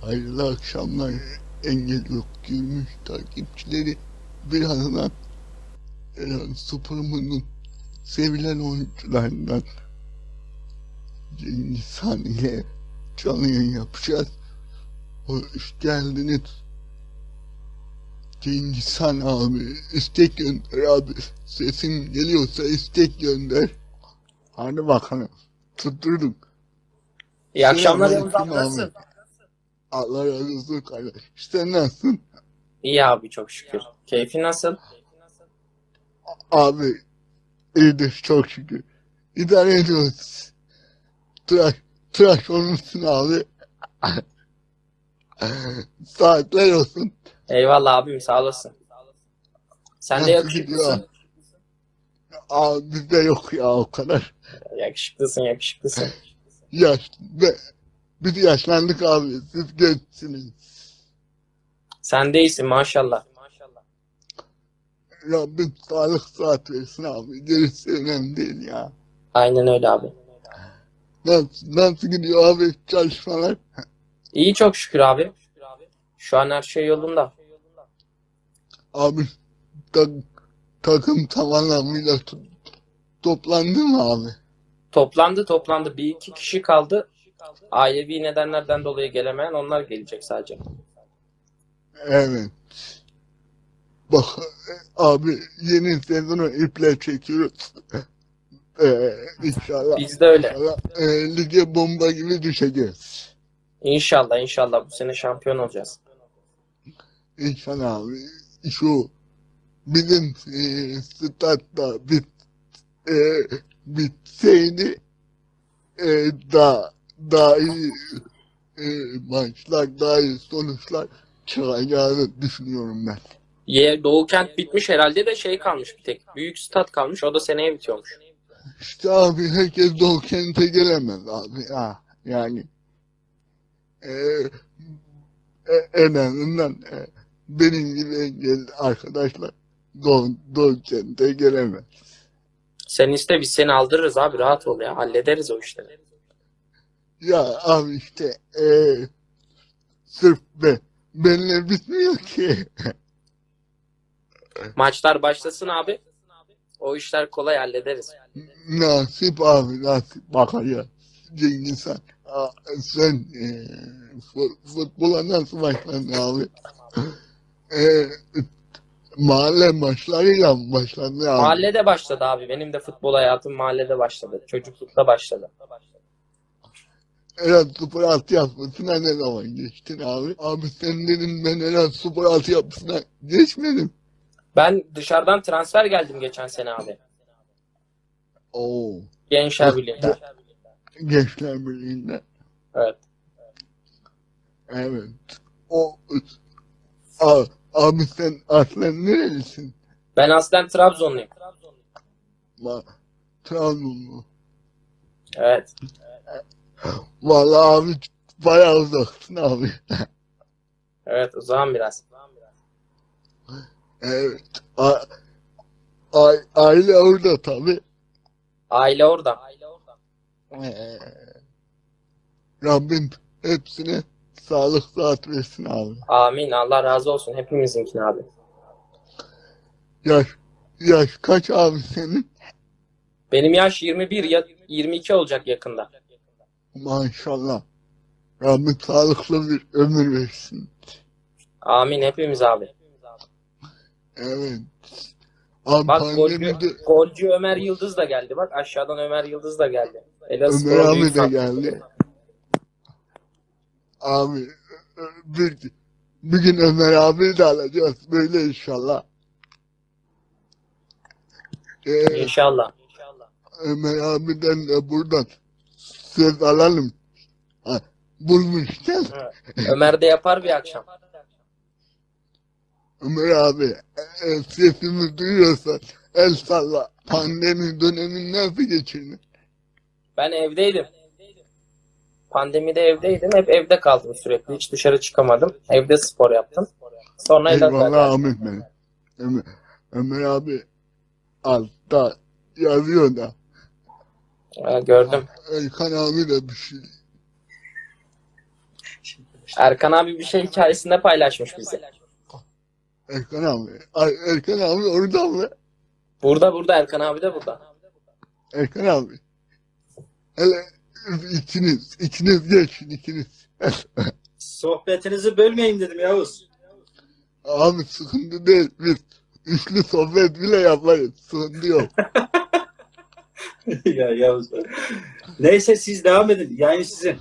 Hayırlı akşamlar engel yok gülmüş takipçileri birazdan Eren Spor'umun sevilen oyuncularından Cengiz Han ile canlı yayın yapacağız. Hoş geldiniz. Cengiz Han abi istek gönder abi. Sesim geliyorsa istek gönder. Hadi bakalım. Tutturduk. İyi akşamlar Yavuz abi nasılsın? Allah razı olsun kardeş. Sen nasılsın? İyi abi çok şükür. Keyfi nasıl? Abi iyidir çok şükür. İdare ediyoruz. Tıraş, tıraş olmuşsun abi. Saatler olsun. Eyvallah abim sağ olasın. Sen de yakışıklısın. Abi bizde yok ya o kadar. Yakışıklısın yakışıklısın. Yaş, ve biz yaşlandık abi. Siz gençsiniz. Sen de iyisin maşallah. Rabbim sağlık saat versin abi. Gerisi önemli değil ya. Aynen öyle abi. Nasıl, nasıl gidiyor abi çalışmalar? İyi çok şükür abi. Şu an her şey yolunda. Abi tak, takım tam anlamıyla to- toplandı mı abi? Toplandı toplandı. Bir iki kişi kaldı. Ailevi nedenlerden dolayı gelemeyen onlar gelecek sadece. Evet. Bak abi yeni sezonu iple çekiyoruz. Ee, inşallah. Biz de öyle. inşallah e, lige bomba gibi düşeceğiz. İnşallah inşallah bu sene şampiyon olacağız. İnşallah abi. Şu bizim e, statta bit, e, bitseydi e, daha, daha iyi e, maçlar, daha iyi sonuçlar çıkacağını düşünüyorum ben. Ye, Doğu Kent bitmiş herhalde de şey kalmış bir tek. Büyük stat kalmış o da seneye bitiyormuş. İşte abi herkes Doğu Kent'e gelemez abi ya. Yani e, e, en azından e, benim gibi engelli arkadaşlar Doğu, Doğu Kent'e gelemez. Sen iste biz seni aldırırız abi rahat ol ya hallederiz o işleri. Ya abi işte e, sırf be, benimle bitmiyor ki. Maçlar başlasın abi. O işler kolay hallederiz. Nasip abi nasip bakacağız. Cengiz. Aa, Sen e, fu- futbola nasıl başladın abi? E, mahalle maçlarıyla mı başladın abi? Mahallede başladı abi. Benim de futbol hayatım mahallede başladı. Çocuklukta başladı. Eren Spor altyapısına ne zaman geçtin abi? Abi sen dedin ben Eren Spor altyapısına geçmedim. Ben dışarıdan transfer geldim geçen sene abi. Oo. Gençler Birliği'nde. Gençler Birliği'nde. Evet. Evet. O A, abi sen aslen nerelisin? Ben aslen Trabzonluyum. Ma Trabzonlu. Evet. Vallahi abi bayağı uzaksın abi. Evet zaman biraz. Evet. A, a, aile orada tabii. Aile orada. Ee, Rabbim hepsine sağlık saat versin abi. Amin. Allah razı olsun. Hepimizinkine abi. Yaş, yaş kaç abi senin? Benim yaş 21 ya 22 olacak yakında. Maşallah. Rabbim sağlıklı bir ömür versin. Amin hepimiz abi. Evet. Abi Bak golcü, pandemide golcü Ömer Yıldız da geldi. Bak aşağıdan Ömer Yıldız da geldi. Elazığ Ömer abi de geldi. Abi bir, bir gün Ömer abi de alacağız böyle inşallah. Ee, İnşallah. Ömer abiden de buradan söz alalım. Ha, bulmuşken Ömer de yapar bir akşam. Ömer abi e, sesimi duyuyorsan el salla. Pandemi dönemini nasıl geçirdin? Ben evdeydim. Pandemide evdeydim. Hep evde kaldım sürekli. Hiç dışarı çıkamadım. Evde spor yaptım. Sonra Eyvallah. Ahmet benim. Ömer, Ömer abi altta yazıyor da. Ha, gördüm. Erkan abi de bir şey Erkan abi bir şey hikayesinde paylaşmış bize. Erkan abi. Ay, Erkan abi orada mı? Burada burada Erkan abi de burada. Erkan abi. Hele ikiniz, ikiniz geçin ikiniz. Sohbetinizi bölmeyin dedim Yavuz. abi sıkıntı değil. Biz üçlü sohbet bile yaparız. Sıkıntı yok. ya Yavuz. Neyse siz devam edin. Yayın sizin.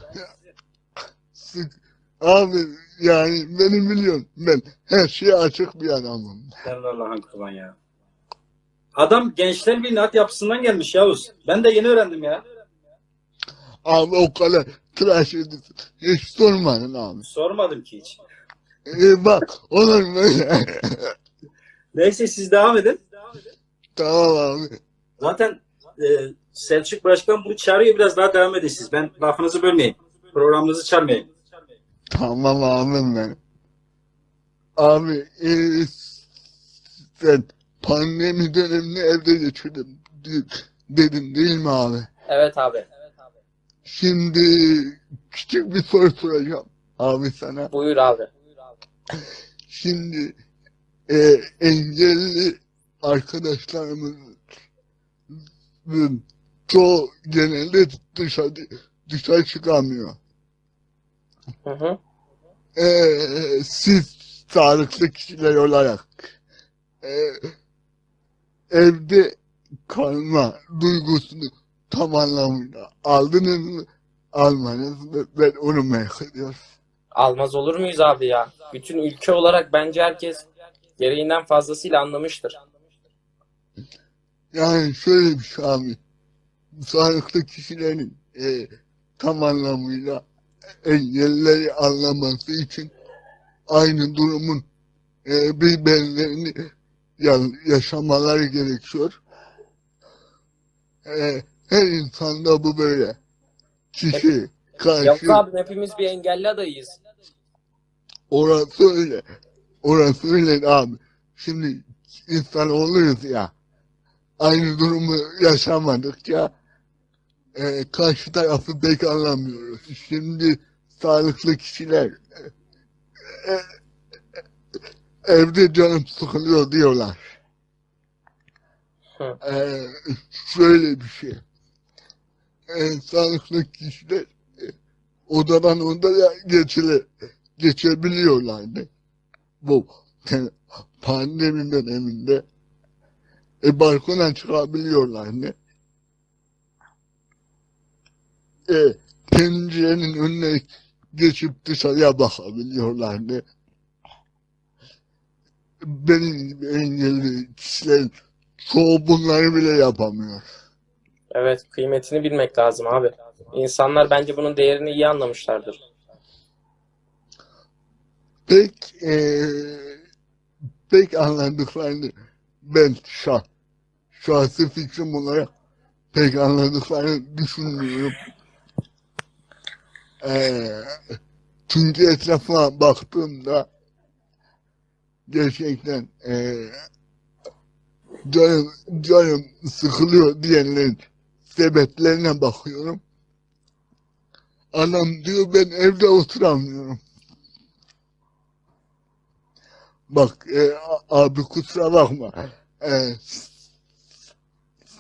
Abi yani beni biliyorsun. Ben her şeye açık bir adamım. Sen Allah'ın kurban ya. Adam Gençler Birliği at yapısından gelmiş Yavuz. Ben de yeni öğrendim ya. Abi o kadar tıraş ediyorsun. Hiç sormadın abi. Sormadım ki hiç. Ee, bak olur mu öyle? Neyse siz devam edin. tamam abi. Zaten e, Selçuk Başkan bunu çağırıyor biraz daha devam edin siz. Ben lafınızı bölmeyin. Programınızı çalmayın. Tamam abim ben. Abi e, sen pandemi dönemini evde geçirdim de- dedin değil mi abi? Evet abi. Şimdi küçük bir soru soracağım abi sana. Buyur abi. Şimdi e, engelli arkadaşlarımızın çoğu genelde dışarı, dışarı çıkamıyor. Hı hı. Ee, siz sağlıklı kişiler olarak e, evde kalma duygusunu tam anlamıyla aldınız mı? Almanız mı? Ben onu merak ediyorum. Almaz olur muyuz abi ya? Bütün ülke olarak bence herkes gereğinden fazlasıyla anlamıştır. Yani şöyle bir şey abi. Sağlıklı kişilerin e, tam anlamıyla engelleri anlaması için aynı durumun e, bir benzerini ya- yaşamaları gerekiyor. E, her insanda bu böyle. Kişi, karşı, Yok abi hepimiz bir engelli adayıyız. orası öyle. Orası öyle abi. Şimdi insan oluyoruz ya. Aynı durumu yaşamadıkça e, karşı tarafı pek anlamıyoruz. Şimdi sağlıklı kişiler e, e, evde canım sıkılıyor diyorlar. Hı. E, şöyle bir şey. E, sağlıklı kişiler e, odadan odaya geçile, geçebiliyorlardı. Bu te- pandemi döneminde e, balkona çıkabiliyorlardı. E, pencerenin önüne geçip dışarıya bakabiliyorlardı. Benim gibi engelli kişilerin çoğu bunları bile yapamıyor. Evet kıymetini bilmek lazım abi. İnsanlar bence bunun değerini iyi anlamışlardır. Pek e, pek anladıklarını ben şah, şahsi fikrim olarak pek anladıklarını düşünmüyorum. E, çünkü etrafıma baktığımda gerçekten e, canım, canım sıkılıyor diyenlerin sebeplerine bakıyorum. Adam diyor ben evde oturamıyorum. Bak e, abi kusura bakma. E,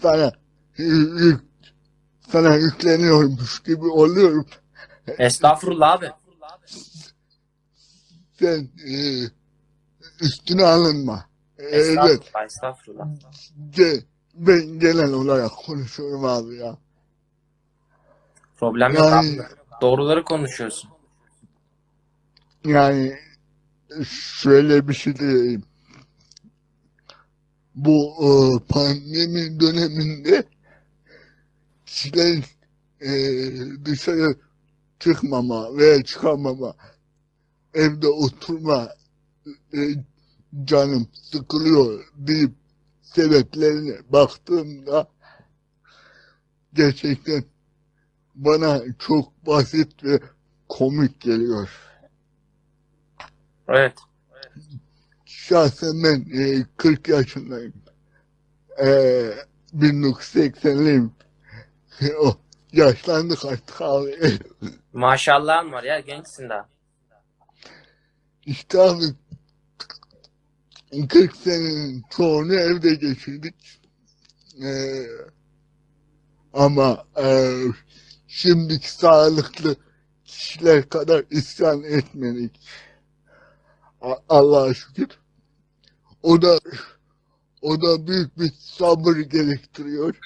sana yük, sana yükleniyormuş gibi oluyorum. Estağfurullah abi. Sen e, üstüne alınma. E, evet. Estağfurullah, estağfurullah. ge- ben genel olarak konuşuyorum abi ya. Problem yok Yani- abi. Doğruları konuşuyorsun. Yani şöyle bir şey diyeyim. Bu e, pandemi döneminde kişilerin e, dışarı çıkmama veya çıkamama, evde oturma e, canım sıkılıyor deyip sebeplerine baktığımda gerçekten bana çok basit ve komik geliyor. Evet. Şahsen ben e, 40 yaşındayım. E, 1980'liyim. o, yaşlandık artık abi. Maşallahın var ya gençsin daha. işte abi 40 senenin çoğunu evde geçirdik. Ee, ama e, şimdiki sağlıklı kişiler kadar isyan etmedik. Allah'a şükür. O da o da büyük bir sabır gerektiriyor.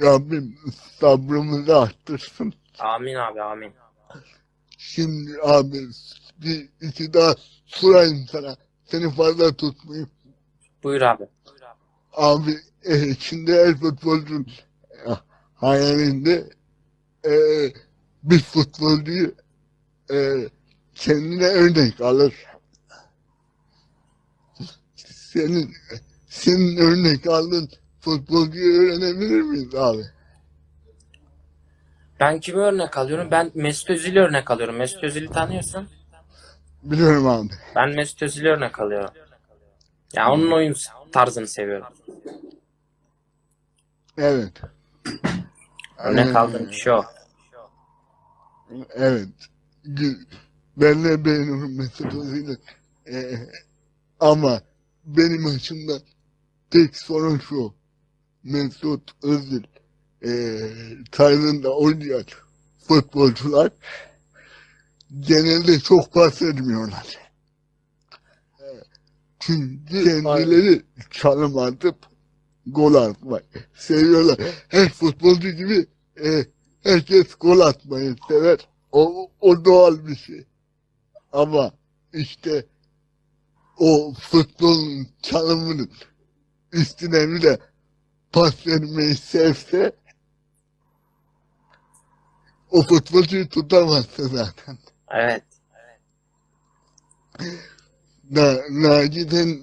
Rabbim sabrımızı arttırsın. Amin abi amin. Şimdi abi bir iki daha sorayım sana. Seni fazla tutmayayım. Buyur abi. Abi e, şimdi her futbolcunun e, hayalinde e, bir futbolcuyu e, kendine örnek alır. Senin senin örnek aldığın futbolcuyu öğrenebilir miyiz abi? Ben kimi örnek alıyorum? Ben Mesut Özil'i örnek alıyorum. Mesut Özil'i tanıyorsun. Biliyorum abi. Ben Mesut Özil'i örnek alıyorum. Ya onun oyun tarzını seviyorum. Evet. Örnek Ee, aldığım kişi o. Evet. Ben de beğeniyorum Özil'i. Ee, ama benim açımdan tek sorun şu. Mesut Özil ee, tarzında oynayan futbolcular genelde çok pas etmiyorlar. Ee, Çünkü kendileri çalım atıp gol atmayı seviyorlar. Her futbolcu gibi ee, herkes gol atmayı sever. O, o doğal bir şey. Ama işte o futbolun çalımının üstüne bir de pas vermeyi sevse o futbolcuyu tutamazsın zaten. Evet. Na, naciden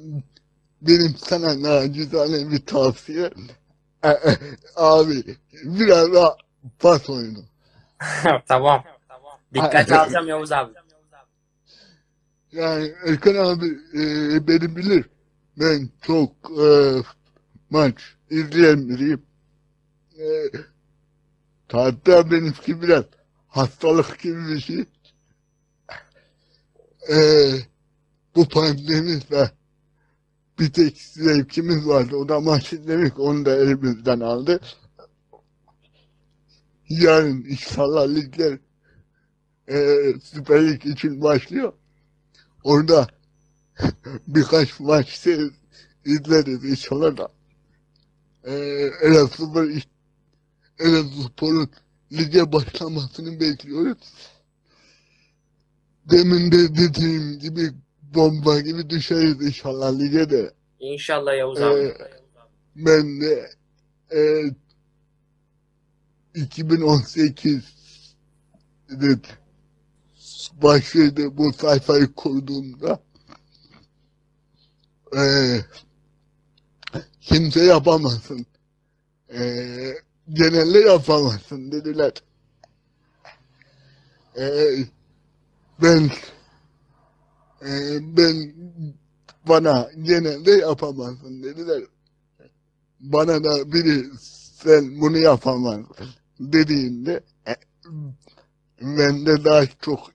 benim sana nacizane bir tavsiye E, e, abi biraz daha pas oyunu. tamam. Dikkat alacağım Yavuz abi. Yani Erkan abi e, beni bilir. Ben çok e, maç izleyen biriyim. E, hatta benimki biraz hastalık gibi bir şey. E, bu pandemide bir tek zevkimiz vardı. O da maç izlemek. Onu da elimizden aldı. Yarın inşallah ligler e, Süper için başlıyor. Orada birkaç maç izleriz inşallah da. Ee, Elazığ Elazığspor'un lige başlamasını bekliyoruz. Demin de dediğim gibi bomba gibi düşeriz inşallah lige de. İnşallah Yavuz abi. Ee, ben de e, 2018'de başladı bu sayfayı kurduğumda e, kimse yapamazsın. E, genelde yapamazsın dediler. E, ben e, ben bana genelde yapamazsın dediler. Bana da biri sen bunu yapamazsın dediğinde e, bende daha çok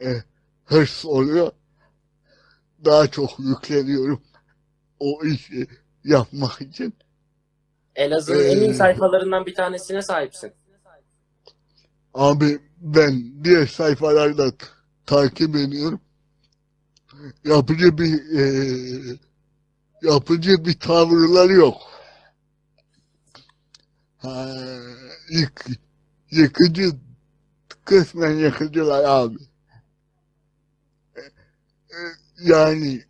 e, hırs oluyor. Daha çok yükleniyorum o işi yapmak için. Elazığ'ın en iyi Ee, sayfalarından bir tanesine sahipsin. Abi ben diğer sayfalarda t- takip ediyorum. Yapıcı bir e, yapıcı bir tavırları yok. Ha, yık, yıkıcı kısmen yıkıcılar abi. E, e, Yani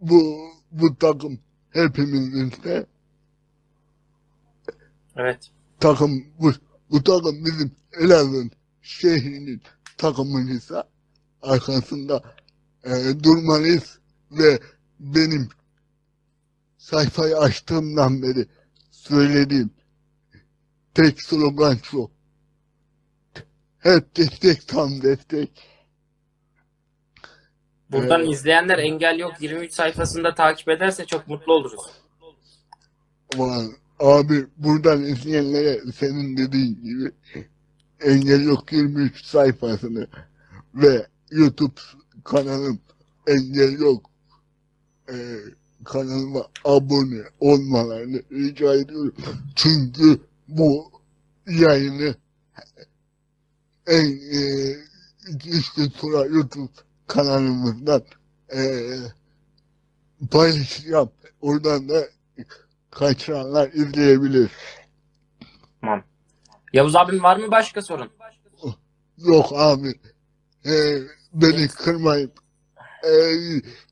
bu bu takım hepimizin de Evet. takım bu, bu takım bizim Elazığ'ın şehrinin takımıysa arkasında e, durmalıyız ve benim sayfayı açtığımdan beri söylediğim tek slogan şu. Hep destek tam destek. Buradan Evet. izleyenler Engel Yok 23 sayfasında takip ederse çok mutlu oluruz. Ulan abi buradan izleyenlere senin dediğin gibi Engel Yok 23 sayfasını ve YouTube kanalım Engel Yok e, kanalıma abone olmalarını rica ediyorum. Çünkü bu yayını en e, işte sonra YouTube kanalımızdan e, paylaşacağım. Oradan da kaçıranlar izleyebilir. Tamam. Yavuz abim var mı başka sorun? Yok abi. E, beni kırmayıp e,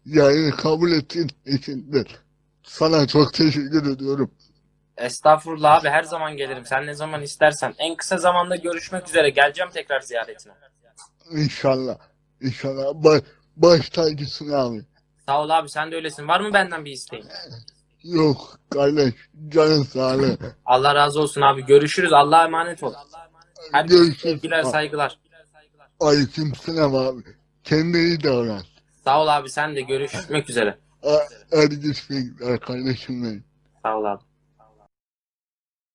yayını kabul ettiğin için de sana çok teşekkür ediyorum. Estağfurullah abi her zaman gelirim. Sen ne zaman istersen. En kısa zamanda görüşmek üzere. Geleceğim tekrar ziyaretine. İnşallah. İnşallah. Baş, baş tacısın abi. Sağ ol abi sen de öylesin. Var mı benden bir isteğin? Yok kardeş. Canın sağlığı. Allah razı olsun abi. Görüşürüz. Allah'a emanet ol. Herkese Görüşürüz. sevgiler, saygılar. Aleyküm selam abi. Kendine iyi davran. Sağ ol abi sen de görüşmek üzere. Hadi görüşmek üzere kardeşim benim. Sağ ol abi.